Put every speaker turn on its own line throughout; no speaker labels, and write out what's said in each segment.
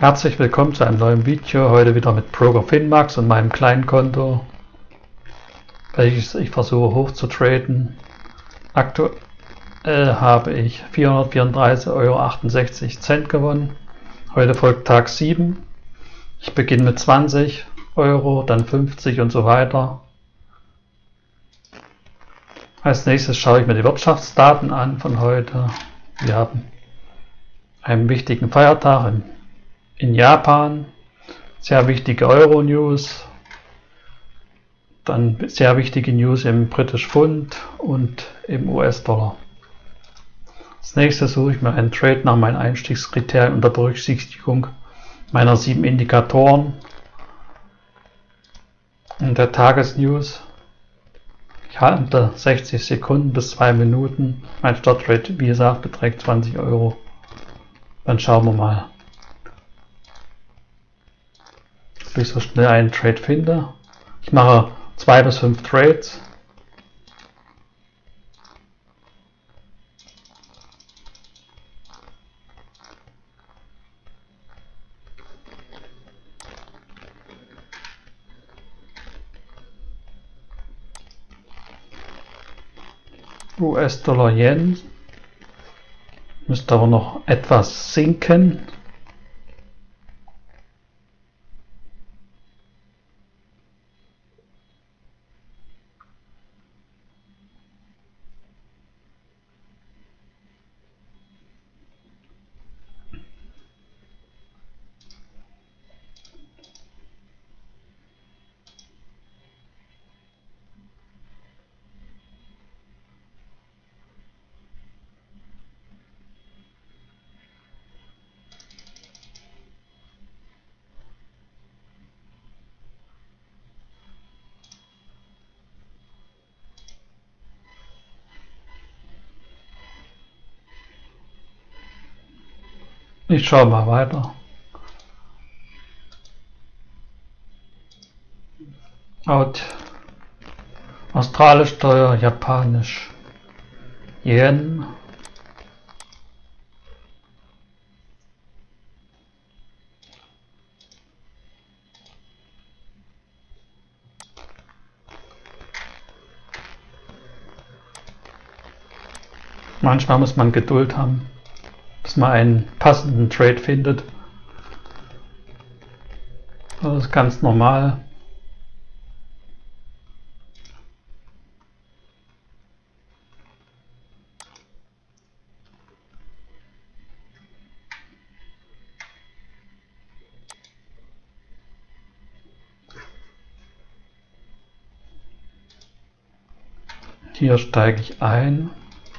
Herzlich willkommen zu einem neuen Video, heute wieder mit Broker Finmax und meinem kleinen Konto, welches ich versuche hochzutraden. Aktuell habe ich 434,68 Euro gewonnen. Heute folgt Tag 7. Ich beginne mit 20 Euro, dann 50 und so weiter. Als nächstes schaue ich mir die Wirtschaftsdaten an von heute. Wir haben einen wichtigen Feiertag in in Japan, sehr wichtige Euro-News, dann sehr wichtige News im British Pfund und im US-Dollar. Als nächstes suche ich mir einen Trade nach meinen Einstiegskriterien unter Berücksichtigung meiner sieben Indikatoren und der Tagesnews. Ich halte 60 Sekunden bis 2 Minuten. Mein Startrate, wie gesagt, beträgt 20 Euro. Dann schauen wir mal. Ob ich so schnell einen Trade finde. Ich mache zwei bis fünf Trades. US-Dollar Yen müsste aber noch etwas sinken. Ich schaue mal weiter. Out. Australisch Steuer, Japanisch. Yen. Manchmal muss man Geduld haben man einen passenden Trade findet. Das ist ganz normal. Hier steige ich ein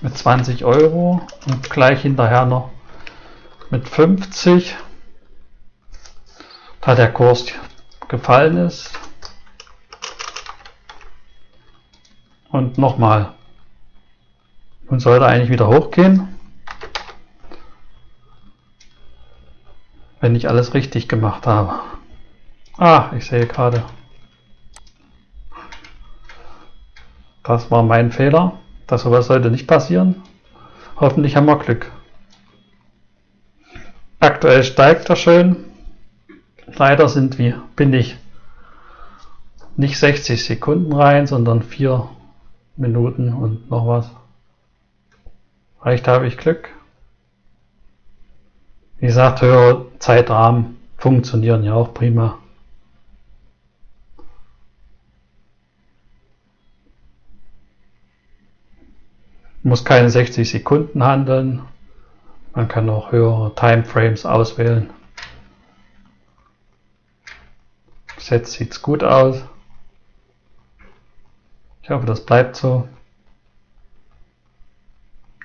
mit 20 Euro und gleich hinterher noch mit 50, da der Kurs gefallen ist. Und nochmal. Nun sollte eigentlich wieder hochgehen. Wenn ich alles richtig gemacht habe. Ah, ich sehe gerade. Das war mein Fehler. Das sowas sollte nicht passieren. Hoffentlich haben wir Glück. Aktuell steigt er schön. Leider sind wir, bin ich nicht 60 Sekunden rein, sondern 4 Minuten und noch was. Vielleicht habe ich Glück. Wie gesagt, höhere Zeitrahmen funktionieren ja auch prima. muss keine 60 Sekunden handeln. Man kann auch höhere Timeframes auswählen. Jetzt sieht es gut aus. Ich hoffe, das bleibt so.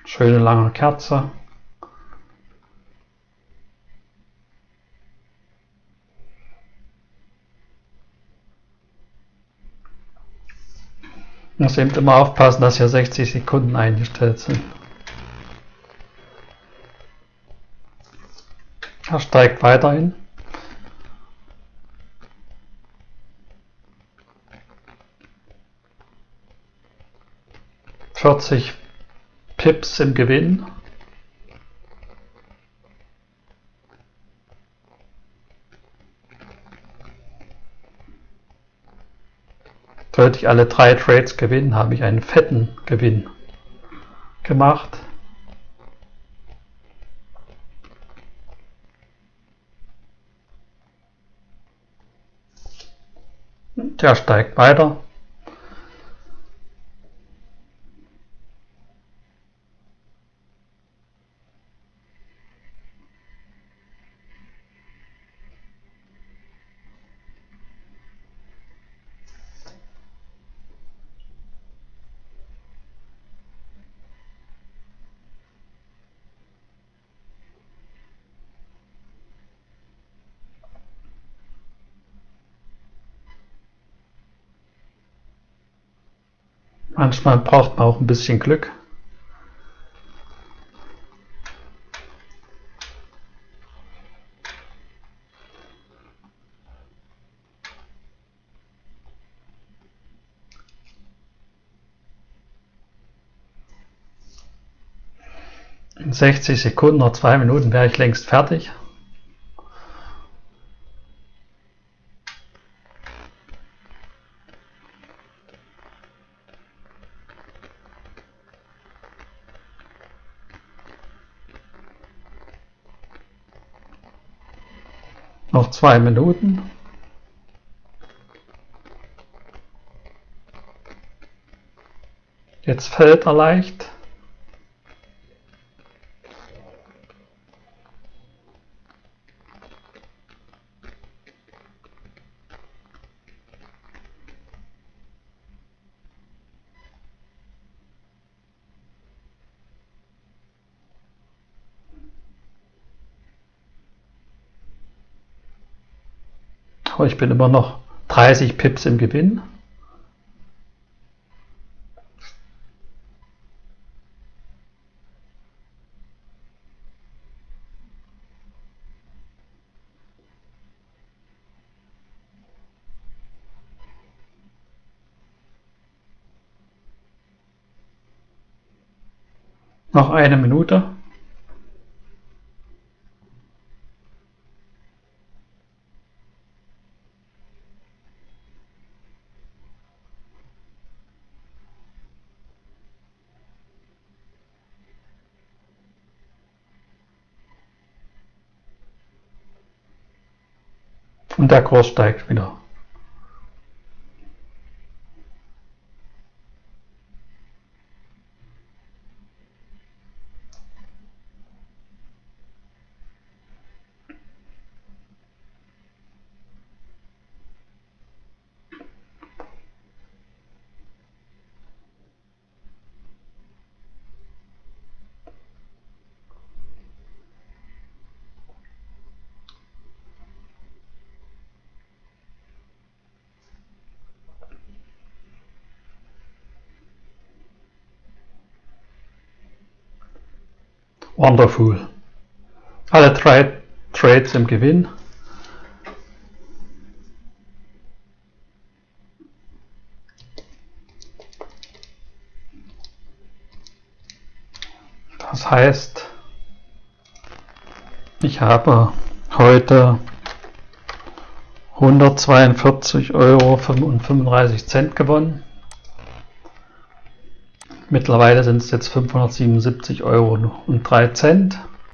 Schöne lange Kerze. Muss eben immer aufpassen, dass hier 60 Sekunden eingestellt sind. Er steigt weiterhin. Vierzig Pips im Gewinn. Sollte ich alle drei Trades gewinnen, habe ich einen fetten Gewinn gemacht. Der steigt weiter. Manchmal braucht man auch ein bisschen Glück. In 60 Sekunden oder zwei Minuten wäre ich längst fertig. Noch zwei Minuten. Jetzt fällt er leicht. Ich bin immer noch 30 Pips im Gewinn. Noch eine Minute. Und der Kurs steigt wieder. Wonderful. Alle drei Trades im Gewinn. Das heißt, ich habe heute 142 Euro und 35 Cent gewonnen. Mittlerweile sind es jetzt 577 Euro und 3 Cent.